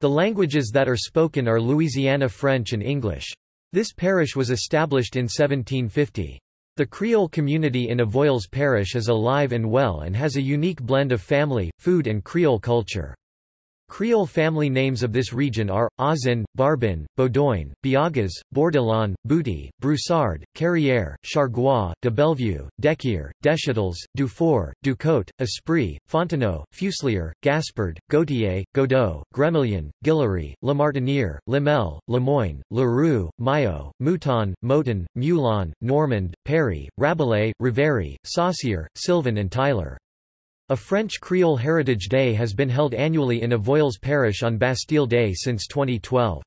A: The languages that are spoken are Louisiana French and English. This parish was established in 1750. The Creole community in Avoyelles Parish is alive and well and has a unique blend of family, food and Creole culture. Creole family names of this region are, Azin, Barbin, Baudoin, Biagas, Bourdillon, Bouty, Broussard, Carrière, Chargois, de Bellevue, Dequier, Deschetels, Dufour, Ducote, Esprit, Fontenot, Fuselier, Gaspard, Gautier, Godot, Gremillion, Guillory, Lamartiniere, Lemel, Lemoyne, Leroux, Maillot, Mouton, Moton, Moulon, Normand, Perry, Rabelais, Riveri, Saucier, Sylvan and Tyler. A French Creole Heritage Day has been held annually in Avoyelles Parish on Bastille Day since 2012.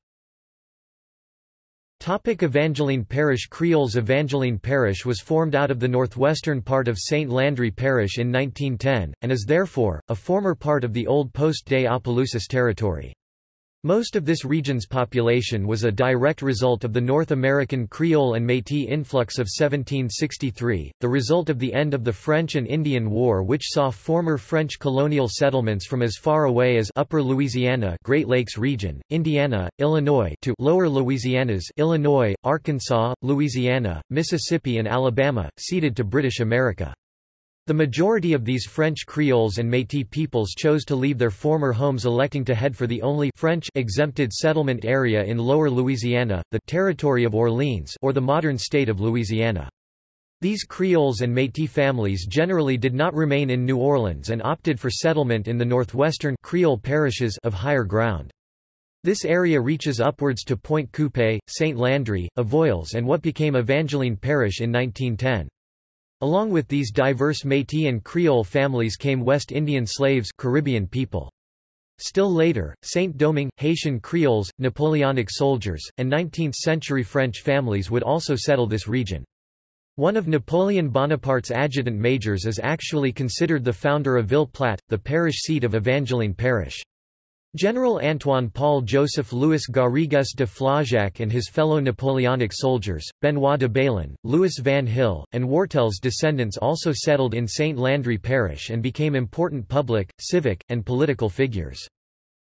A: Topic Evangeline Parish Creoles Evangeline Parish was formed out of the northwestern part of St. Landry Parish in 1910, and is therefore, a former part of the old post-day Opelousas territory. Most of this region's population was a direct result of the North American Creole and Métis influx of 1763, the result of the end of the French and Indian War which saw former French colonial settlements from as far away as Upper Louisiana Great Lakes region, Indiana, Illinois to Lower Louisianas Illinois, Arkansas, Louisiana, Mississippi and Alabama, ceded to British America. The majority of these French Creoles and Métis peoples chose to leave their former homes electing to head for the only French exempted settlement area in Lower Louisiana, the Territory of Orleans or the modern state of Louisiana. These Creoles and Métis families generally did not remain in New Orleans and opted for settlement in the northwestern Creole parishes of higher ground. This area reaches upwards to Pointe Coupé, St. Landry, Avoyelles and what became Evangeline Parish in 1910. Along with these diverse Métis and Creole families came West Indian slaves Caribbean people. Still later, Saint-Domingue, Haitian Creoles, Napoleonic soldiers, and 19th-century French families would also settle this region. One of Napoleon Bonaparte's adjutant majors is actually considered the founder of Ville Platte, the parish seat of Evangeline Parish. General Antoine Paul Joseph Louis Garrigues de Flaujac and his fellow Napoleonic soldiers, Benoit de Balen, Louis Van Hille, and Wartel's descendants also settled in St. Landry Parish and became important public, civic, and political figures.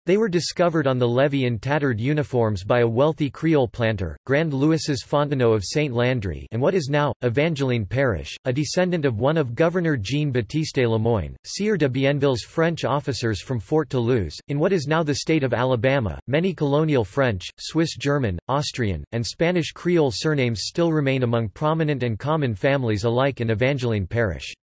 A: They were discovered on the levee in tattered uniforms by a wealthy Creole planter, Grand Louis's Fontenot of St. Landry and what is now, Evangeline Parish, a descendant of one of Governor Jean-Baptiste Lemoyne, Sieur de Bienville's French officers from Fort Toulouse, in what is now the state of Alabama. Many colonial French, Swiss German, Austrian, and Spanish Creole surnames still remain among prominent and common families alike in Evangeline Parish.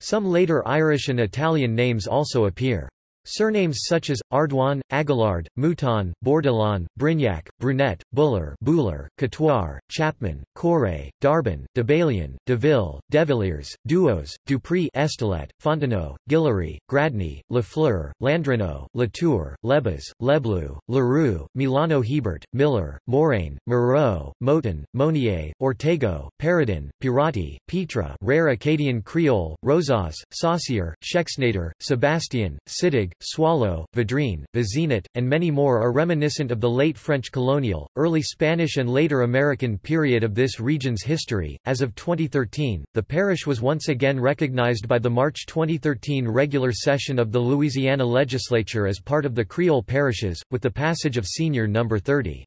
A: Some later Irish and Italian names also appear. Surnames such as, Ardoin, Aguillard, Mouton, Bourdillon, Brignac, Brunet, Buller Buller, Catoire, Chapman, Corre, Darbin, Debalion, Deville, Devilliers, Duos, Dupri Estelet, Fontenot, Guillory, Gradney, Lafleur, Landreneau, Latour, Lebas, Leblou, Leroux, Milano Hebert, Miller, Moraine, Moreau, Moton, Monier, Ortego, Paradin, Pirati, Petra Rare Acadian Creole, Rosas, Saucier, Schexnayder, Sebastian, Siddig, Swallow, Vadrine, Vizinit, and many more are reminiscent of the late French colonial, early Spanish and later American period of this region's history. As of 2013, the parish was once again recognized by the March 2013 regular session of the Louisiana legislature as part of the Creole parishes, with the passage of Senior No. 30.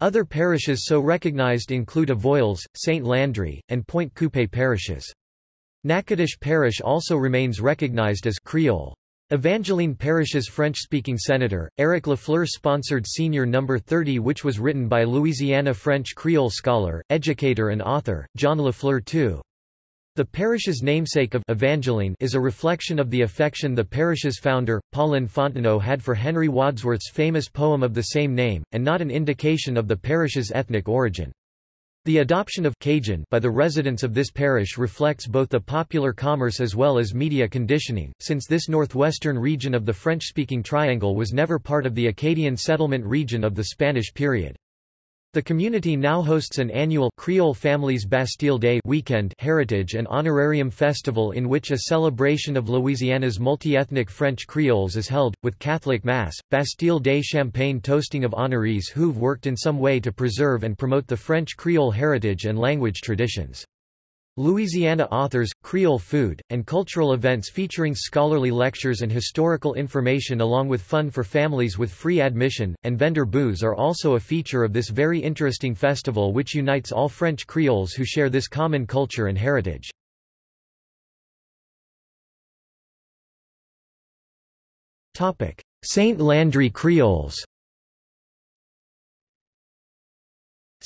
A: Other parishes so recognized include Avoyelles, St. Landry, and Pointe Coupee parishes. Natchitoches Parish also remains recognized as Creole. Evangeline Parish's French-speaking senator, Eric Lafleur sponsored Senior No. 30 which was written by Louisiana French Creole scholar, educator and author, John Lafleur II. The parish's namesake of Evangeline is a reflection of the affection the parish's founder, Pauline Fontenot had for Henry Wadsworth's famous poem of the same name, and not an indication of the parish's ethnic origin. The adoption of Cajun by the residents of this parish reflects both the popular commerce as well as media conditioning, since this northwestern region of the French-speaking triangle was never part of the Acadian settlement region of the Spanish period. The community now hosts an annual Creole Families Bastille Day weekend heritage and honorarium festival in which a celebration of Louisiana's multi-ethnic French Creoles is held, with Catholic Mass, Bastille Day champagne toasting of honorees who've worked in some way to preserve and promote the French Creole heritage and language traditions. Louisiana authors, Creole food, and cultural events featuring scholarly lectures and historical information along with fun for families with free admission, and vendor booths are also a feature of this very interesting festival which unites all French Creoles who share this common culture and heritage. Saint Landry Creoles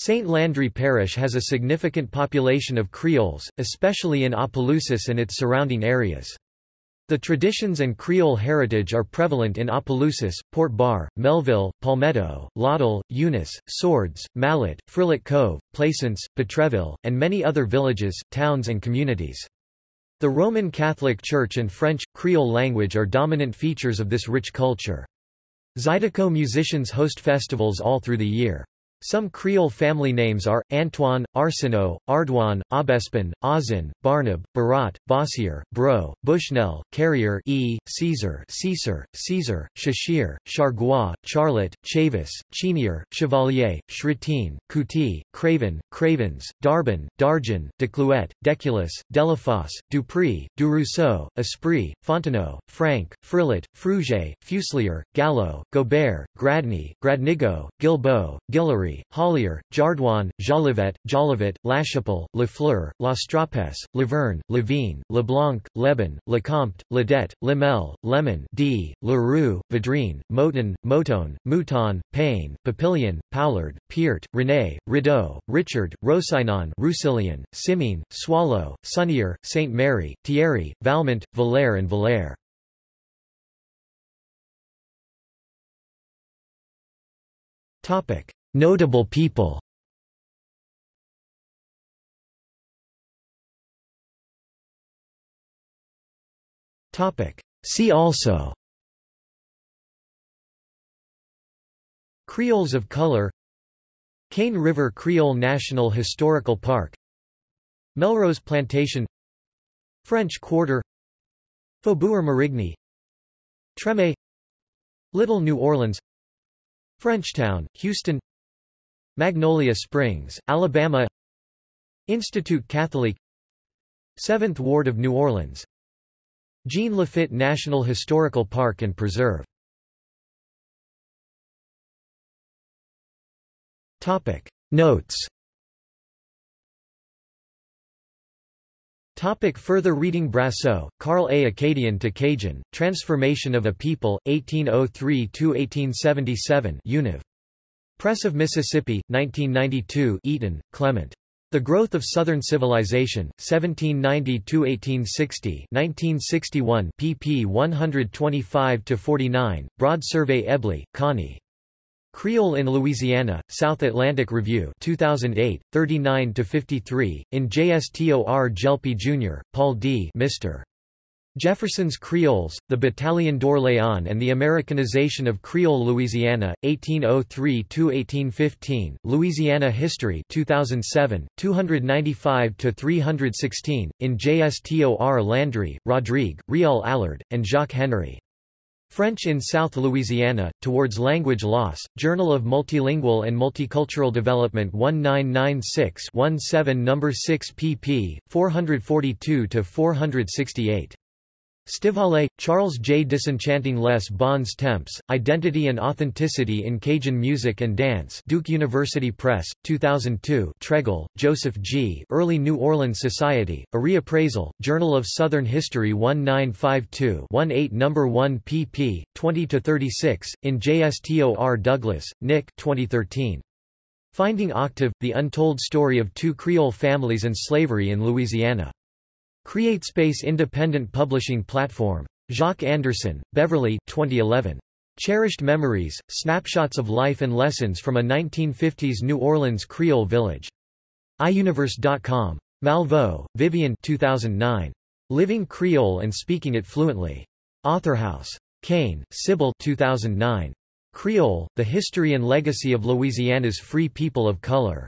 A: St. Landry Parish has a significant population of Creoles, especially in Opelousas and its surrounding areas. The traditions and Creole heritage are prevalent in Opelousas, Port Barre, Melville, Palmetto, Lawtell, Eunice, Swords, Mallet, Frilot Cove, Plaisance, Petreville, and many other villages, towns and communities. The Roman Catholic Church and French, Creole language are dominant features of this rich culture. Zydeco musicians host festivals all through the year. Some Creole family names are, Antoine, Arsenault, Ardouin, Aubespin, Ozin, Barnab, Barat, Bossier, Bro, Bushnell, Carrier E, Caesar Caesar, Caesar, Cheshire, Chargois, Charlotte, Chavis, Chenier, Chevalier, Shretine, Couty, Craven, Cravens, Darbin, Darjan, Declouet, Deculus, Delafosse, Dupri, Durousseau, Esprit, Fontenot, Frank, Frillet, Fruget, Fuselier, Gallo, Gobert, Gradney, Gradnigo, Gilbeau, Hollier, Jardouin, Jolivet, Jolivet, Lachapelle, Lafleur, Lastrapes, Laverne, Levine, Leblanc, Leban, Lecomte, Ledette, Lemel, Lemon D, Leroux, Vadrine, Moton, Moton, Mouton, Payne, Papillion, Poulard, Peart, René, Rideau, Richard, Rosinon, Roussillon, Simine, Swallow, Sunnier, St. Mary, Thierry, Valmont, Valère and Valère. Topic. Notable people. See also. Creoles of color. Cane River Creole National Historical Park. Melrose Plantation. French Quarter. Faubourg Marigny. Treme Little New Orleans. Frenchtown, Houston Magnolia Springs, Alabama Institute Catholique Seventh Ward of New Orleans Jean Lafitte National Historical Park and Preserve Topic. Notes Topic further reading Brasseaux, Carl A. Acadian to Cajun, Transformation of a People, 1803–1877 Univ. Press of Mississippi, 1992 Eaton, Clement. The Growth of Southern Civilization, 1790–1860 1961 pp 125–49, Broad Survey Eble, Connie. Creole in Louisiana, South Atlantic Review 2008, 39–53, in JSTOR Gelpi Jr., Paul D. Mr. Jefferson's Creoles, The Battalion d'Orléans and the Americanization of Creole Louisiana, 1803–1815, Louisiana History 2007, 295–316, in JSTOR Landry, Rodrigue, Réal Allard, and Jacques Henry. French in South Louisiana, Towards Language Loss, Journal of Multilingual and Multicultural Development 1996-17 No. 6 pp. 442–468. Stivalet, Charles J. Disenchanting les bons temps, Identity and Authenticity in Cajun Music and Dance Duke University Press, 2002 Tregle, Joseph G. Early New Orleans Society, a reappraisal, Journal of Southern History 1952-18 No. 1 pp. 20–36, in JSTOR Douglas, Nick 2013. Finding Octave, The Untold Story of Two Creole Families and Slavery in Louisiana. CreateSpace Independent Publishing Platform. Jacques Anderson, Beverly 2011. Cherished Memories, Snapshots of Life and Lessons from a 1950s New Orleans Creole Village. iUniverse.com. Malveaux, Vivian 2009. Living Creole and Speaking It Fluently. Authorhouse. Kein, Sybil 2009. Creole, The History and Legacy of Louisiana's Free People of Color.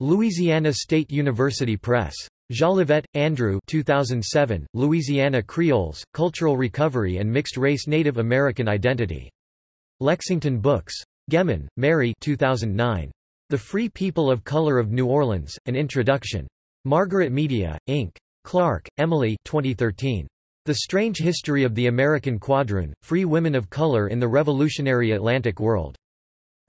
A: Louisiana State University Press. Jolivette, Andrew 2007, Louisiana Creoles, Cultural Recovery and Mixed-Race Native American Identity. Lexington Books. Gehman, Mary 2009. The Free People of Color of New Orleans, An Introduction. Margaret Media, Inc. Clark, Emily 2013. The Strange History of the American Quadroon, Free Women of Color in the Revolutionary Atlantic World.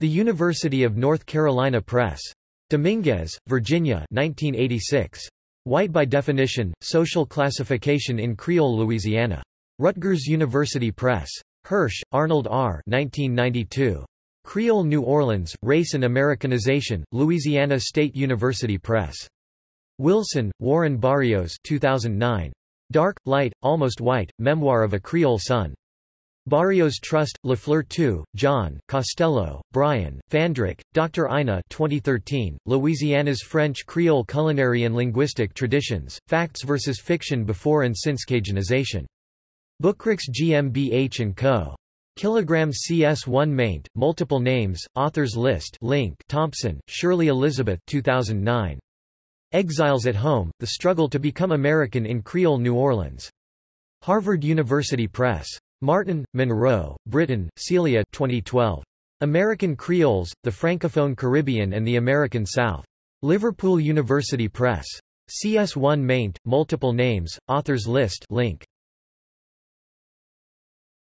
A: The University of North Carolina Press. Dominguez, Virginia 1986. White by Definition, Social Classification in Creole Louisiana. Rutgers University Press. Hirsch, Arnold R. 1992. Creole New Orleans, Race and Americanization, Louisiana State University Press. Wilson, Warren Barrios 2009. Dark, Light, Almost White, Memoir of a Creole Son. Barrios Trust, Lafleur II, John, Costello, Brian, Fandrich, Dr. Ina 2013, Louisiana's French Creole Culinary and Linguistic Traditions, Facts versus Fiction Before and Since Cajunization. Bookrix GmbH & Co. Kilogram CS1 maint, Multiple Names, Authors List link Thompson, Shirley Elizabeth 2009. Exiles at Home, The Struggle to Become American in Creole New Orleans. Harvard University Press. Martin, Munro, Britton, Celia 2012. American Creoles, the Francophone Caribbean and the American South. Liverpool University Press. CS1 maint, multiple names, authors list link.